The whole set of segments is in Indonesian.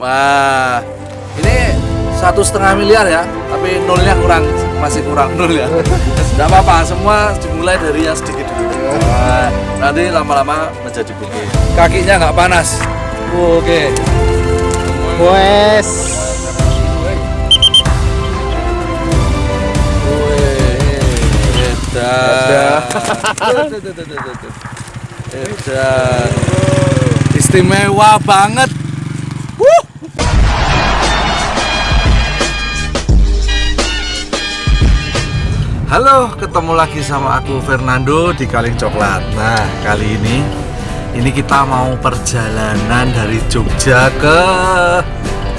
Wah, ini satu setengah miliar ya, tapi nolnya kurang, masih kurang nol ya. Tidak apa-apa, semua dimulai dari yang sedikit dulu. Wah, nanti lama-lama menjadi bukit. Kakinya nggak panas. Oke. Wes. Edan. Edan. Istimewa banget. Halo, ketemu lagi sama aku Fernando di Kaleng Coklat. Nah, kali ini ini kita mau perjalanan dari Jogja ke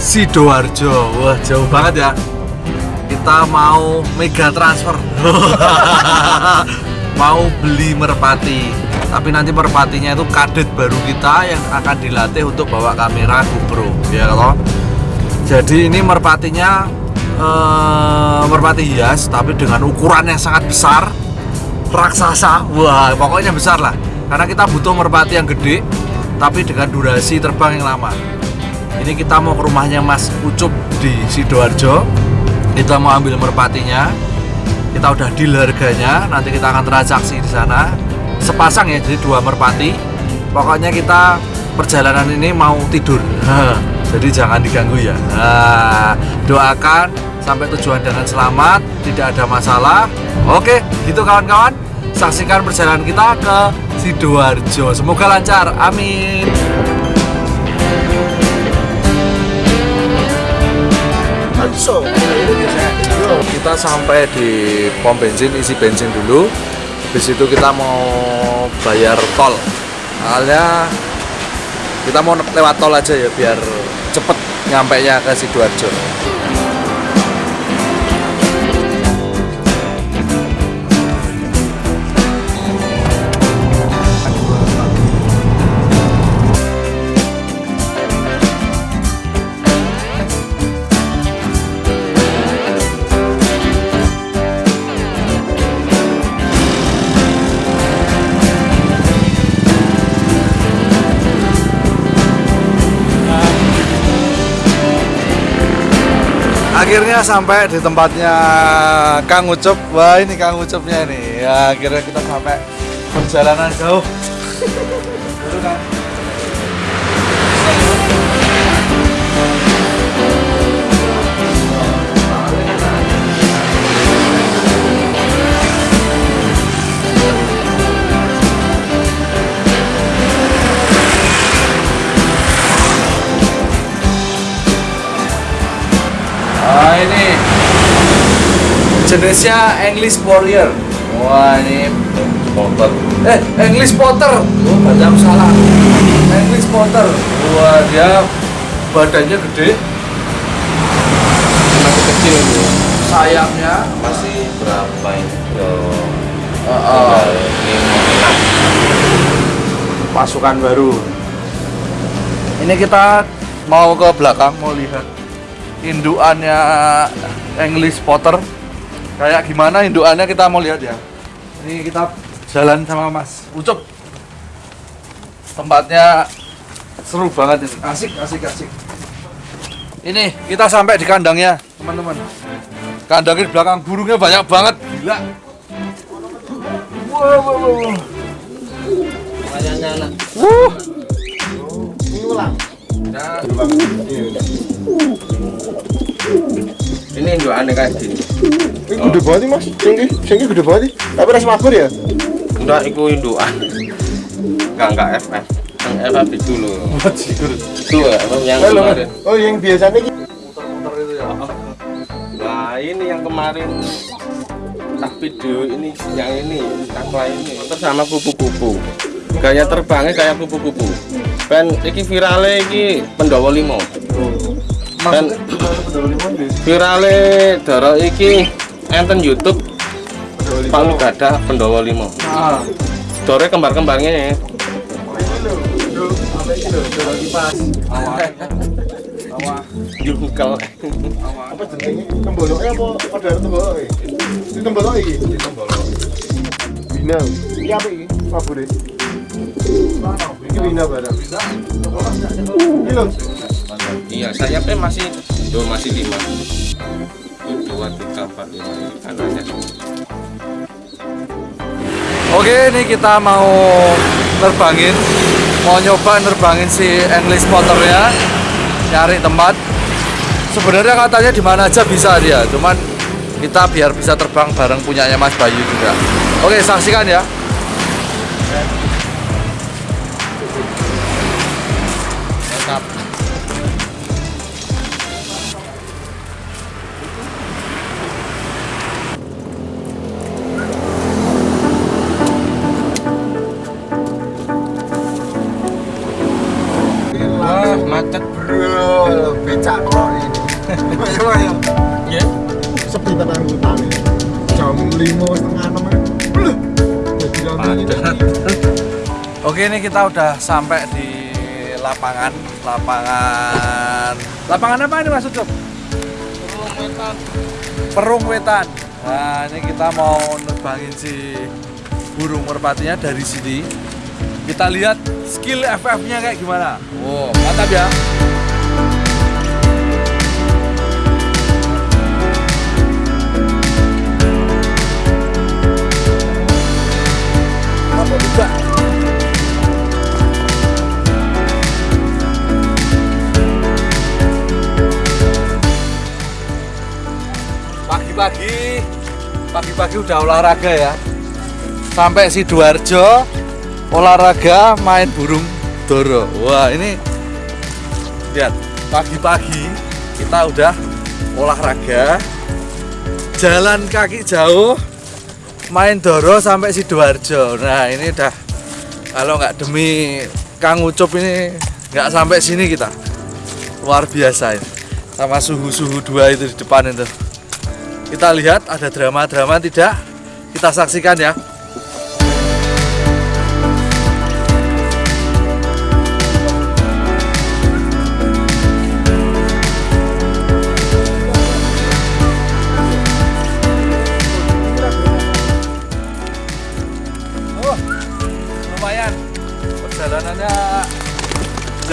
Sidoarjo. Wah, jauh banget ya. Kita mau mega transfer. mau beli merpati. Tapi nanti merpatinya itu kadet baru kita yang akan dilatih untuk bawa kamera GoPro, ya kalau. Jadi ini merpatinya eh, merpati hias tapi dengan ukuran yang sangat besar raksasa wah pokoknya besar lah. Karena kita butuh merpati yang gede tapi dengan durasi terbang yang lama. Ini kita mau ke rumahnya Mas Ucup di Sidoarjo. Kita mau ambil merpatinya. Kita udah deal harganya nanti kita akan transaksi di sana. Sepasang ya jadi dua merpati. Pokoknya kita perjalanan ini mau tidur jadi jangan diganggu ya. Nah, doakan sampai tujuan dengan selamat tidak ada masalah. Oke gitu kawan-kawan. Saksikan perjalanan kita ke Sidoarjo. Semoga lancar. Amin. Kita sampai di pom bensin isi bensin dulu. Habis itu kita mau bayar tol. Soalnya kita mau lewat tol aja ya biar nyampe nya ke Sidoarjo akhirnya sampai di tempatnya Kang Ucup wah ini Kang Ucupnya ini ya akhirnya kita sampai perjalanan jauh Dulu, Kang. Jenisnya English Warrior. Wah ini Potter. Eh English Potter. Oh baca salah. English Potter. Wah dia badannya gede. Masih kecil itu. Sayapnya Masih berapa ini? Uh, uh, pasukan baru. Ini kita mau ke belakang mau lihat induannya English Potter. Kayak gimana induannya kita mau lihat ya. Ini kita jalan sama Mas Ucup. Tempatnya seru banget ini. Asik, asik, asik. Ini kita sampai di kandangnya, teman-teman. Kandangnya di belakang burungnya banyak banget, gila. Wow, wow, wow. Wuh. Ulang. Nah, Ini juga aneh kayak gini. Ini gede banget mas, singgi, singgi gede banget. Tapi rasa mabur ya? Enggak, itu induan. Enggak, enggak FF. Yang FF itu loh. Itu ya, yang kemarin. Oh, yang biasanya. Muter-muter itu ya. Nah, ini yang kemarin tak video ini, yang ini, takla ini. Terus sama kupu-kupu. Gaya terbangnya kayak kupu-kupu. Ben, iki virale iki Pendawa Limo. Dan virale dara iki enten YouTube Palu Gada Pendawa Limo. Nah, Dore kembar-kembarnya ya. Jungkel. Apa jenenge? Temboloknya apa? Pada tembolok iki? Ini tembolok iki? Bina. Iki apa iki? Mabur ya? Iki bina barang. Iki lho. iya sayapnya masih oh, masih lima dua tiga empat lima kanannya Oke, ini kita mau nerbangin, mau nyoba nerbangin si English motornya, nyari tempat. Sebenarnya katanya di mana aja bisa dia, cuman kita biar bisa terbang bareng punyanya Mas Bayu juga. Oke, saksikan ya. Oke, ini kita udah sampai di lapangan, lapangan, lapangan apa ini Mas Ucup? Perung Wetan. Nah, ini kita mau nerbangin si burung merpatinya dari sini. Kita lihat skill FF-nya kayak gimana. Wow, mantap ya. Pagi-pagi, pagi-pagi udah olahraga ya. Sampai Sidoarjo olahraga main burung doro. Wah ini lihat pagi-pagi kita udah olahraga jalan kaki jauh main doro sampai Sidoarjo. Nah ini udah kalau nggak demi Kang Ucup ini nggak sampai sini kita. Luar biasa ini. Sama suhu-suhu dua itu di depan itu. Kita lihat ada drama-drama tidak? Kita saksikan ya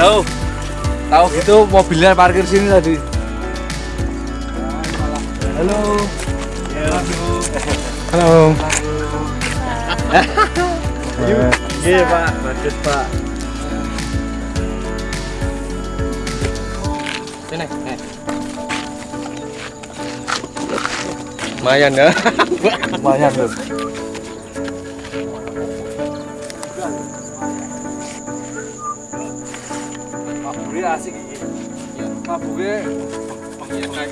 jauh. Tahu gitu mobilnya parkir sini tadi. Halo. Halo. Iya pak, bagus pak. sini lumayan ya. Lumayan loh. Asik iki. Ya, mabure kayak kayak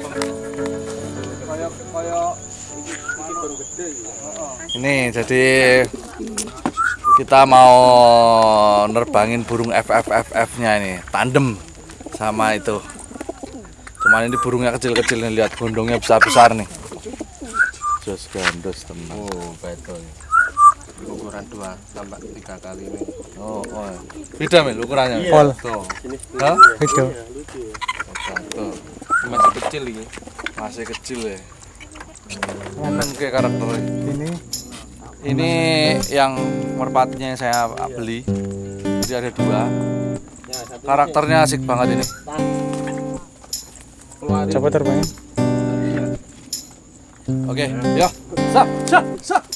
ini jadi kita mau nerbangin burung FFFF nya ini tandem sama itu. Cuman ini burungnya kecil-kecil nih lihat gondongnya besar-besar nih. Jos gandos teman. Oh betul ukuran dua tambah tiga kali ini. Oh, oh. beda mil ukurannya. Pol. tuh Hah? Itu. tuh masih kecil ini. Masih kecil ya. Seneng kayak karakternya Ini. Ini? Yang merpatinya yang saya beli. Jadi ada dua. Karakternya asik banget ini. Coba terbangin. oke ya. Sa sa sa sa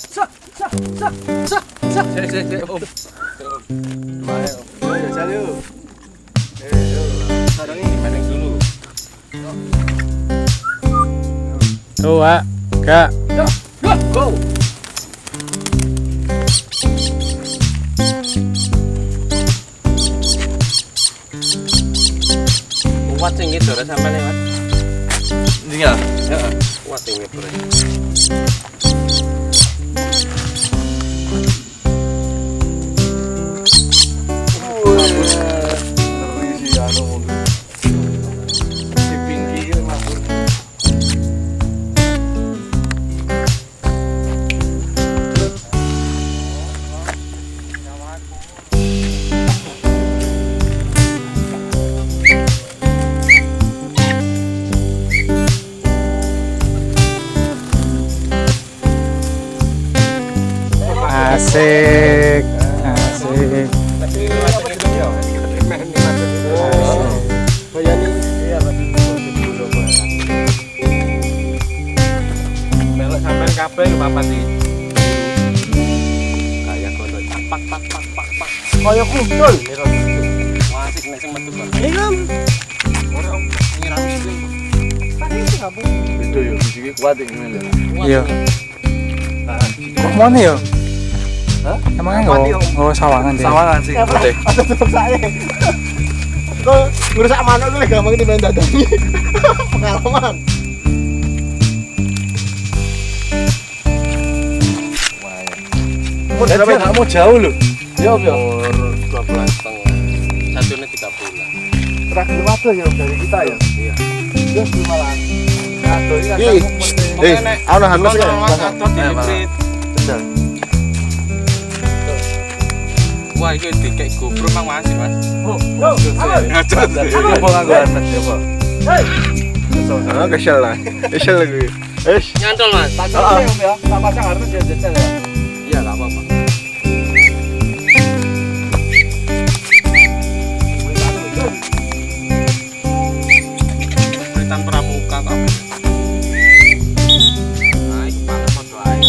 Sak, sak, sak. Om. Om? Ayo, jalan yuk. Sekarang ini maning dulu. Dua, tiga, go, go. Kuat sih gitu, sampai lewat. Tinggal. Kuat tinggi gitu. Wasik nek sing metu. Ini kan. Ngira mesti. Itu ya, iki kuat iki men. Iya. Mana ya? Hah? Oh, sawangan deh. Sawangan sih, putih. Ada tetep saya. Ngerusak manuk itu gampang di main dadangi. Pengalaman. Mau jauh loh. Ya, ya. Bulan. Terakhir waktu ya dari kita ya. Iya. Terus malah. Aduh, ini eh, ana hamas ya. Wah, itu dikek GoPro mang masih, Mas. Coba anak ya, Pak. Ah, kesel lah. Kesel lagi. Eh, Nyantol, Mas. Heeh. ya, sama pasang harus ya jajal ya. Beritan pramuka kok. Nah, iki panas padha ae.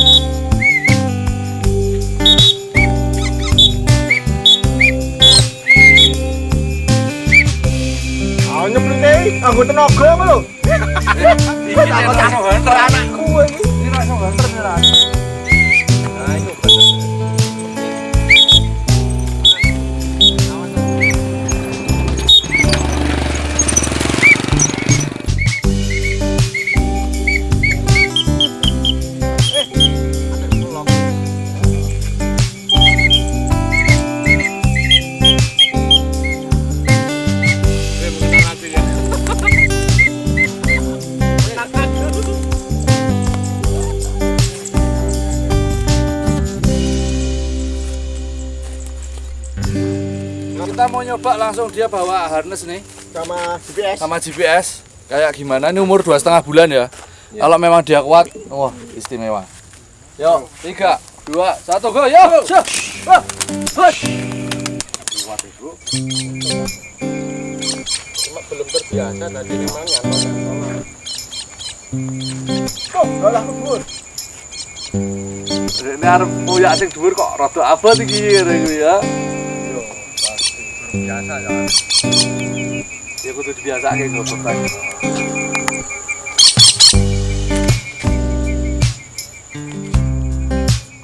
tenaga apa Nyoba langsung dia bawa harness nih Sama GPS. sama GPS. Kayak gimana? Ini umur dua setengah bulan ya. Kalau memang dia kuat, wah istimewa. Yo, tiga, dua, satu, go. Wah, hut. Cuma belum terbiasa tadi memang nyantol-nyantol. Oh, kalah kubur. Ini harus punya sing dhuwur kok rada abot iki ya. Biasa ya. Ya kudu dibiasake kok beban.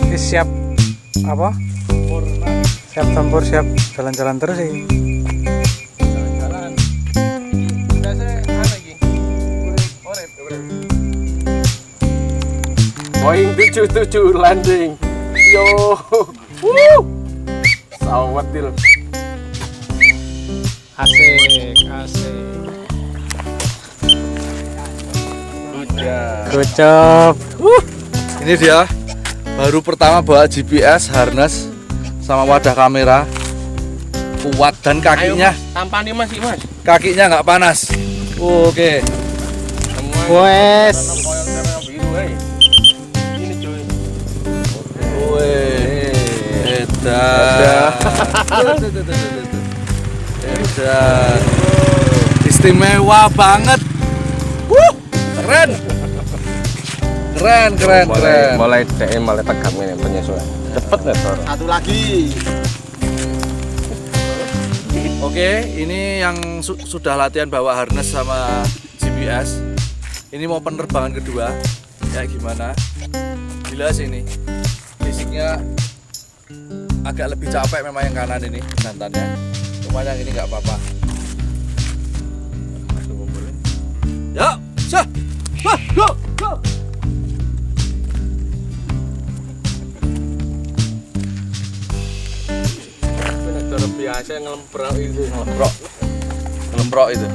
Ini siap apa? Siap tempur, siap jalan-jalan terus sih. Jalan-jalan. Biasa urip. Boeing 77 landing. Yo. Woo. Sawetil. Asik, asik. Udah. Good job. Ini dia baru pertama bawa GPS, harness sama wadah kamera. Kuat dan kakinya, tampani Mas, iki, Mas. kakinya nggak panas. Oke. Semua Wes. tanam Edan. Istimewa banget. Wuh, keren. Keren, keren, mulai keren. mulai DM mulai tegak ini penyesuaian. Cepet nih, Tor. Satu lagi. Oke, ini yang su- sudah latihan bawa harness sama GPS. Ini mau penerbangan kedua. Ya gimana? Gila sih ini. Fisiknya agak lebih capek memang yang kanan ini jantannya. Cuma yang ini nggak apa-apa. Yuk, sah, wah, go, go. Ini Tor biasa ngelemprok itu. Ngelemprok, ngelemprok itu.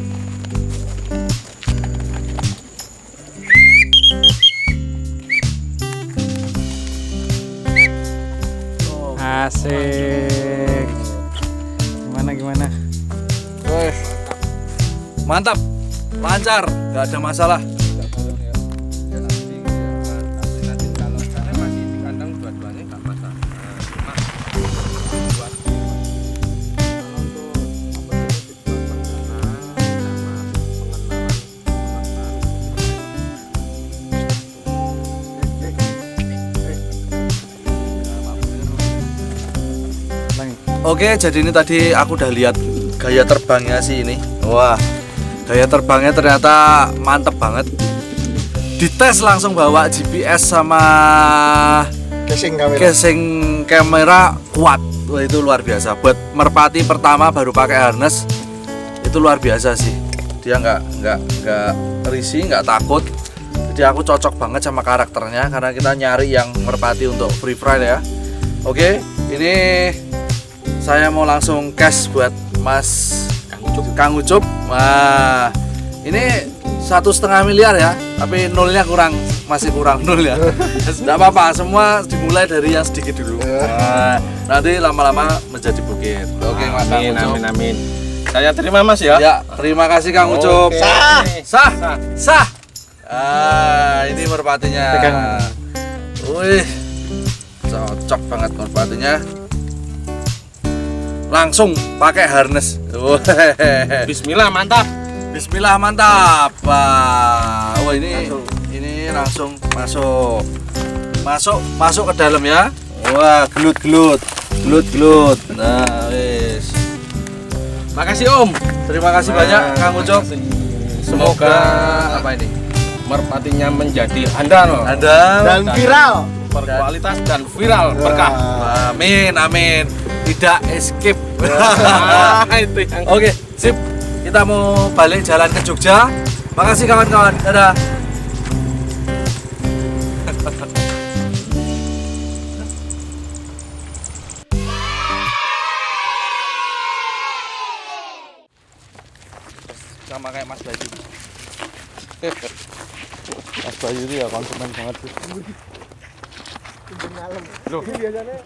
Asik. mantap. Lancar. Nggak ada masalah. Oke, jadi ini tadi aku udah lihat gaya terbangnya sih ini. Wah, gaya terbangnya ternyata mantep banget. Dites langsung bawa GPS sama Casing kamera. casing kamera kuat. Wah, itu luar biasa. Buat merpati pertama baru pakai harness itu luar biasa sih. Dia nggak nggak nggak risih, nggak takut. Jadi aku cocok banget sama karakternya karena kita nyari yang merpati untuk free ride ya. Oke, ini saya mau langsung cash buat Mas Ucup. Kang Ucup. Wah, ini satu setengah miliar ya, tapi nolnya kurang, masih kurang nol ya. Tidak apa-apa, semua dimulai dari yang sedikit dulu. Nah, nanti lama-lama menjadi bukit. Oke, Mas Kang amin, Ucup. amin, amin. Saya terima Mas ya. Ya, terima kasih Kang Ucup. Oke. Sah, sah, Sah. sah. Ah, ini merpatinya. Wih, cocok banget merpatinya. Langsung pakai harness. Bismillah, mantap. Bismillah mantap. Wah, wah ini ini langsung masuk. Masuk, masuk ke dalam ya. Wah, gelut-gelut. Gelut-gelut. Nah, wis. Makasih Om. Terima kasih banyak Kang Ucup. Semoga apa ini? merpatinya menjadi handal, Anda Dan viral. berkualitas dan viral berkah. Amin, amin. Tidak escape. Itu yang Oke, sip. Kita mau balik jalan ke Jogja. Makasih kawan-kawan. Dadah. Sama kayak Mas Bayu. Mas Bayu itu ya konsumen banget sih. Loh. Biasanya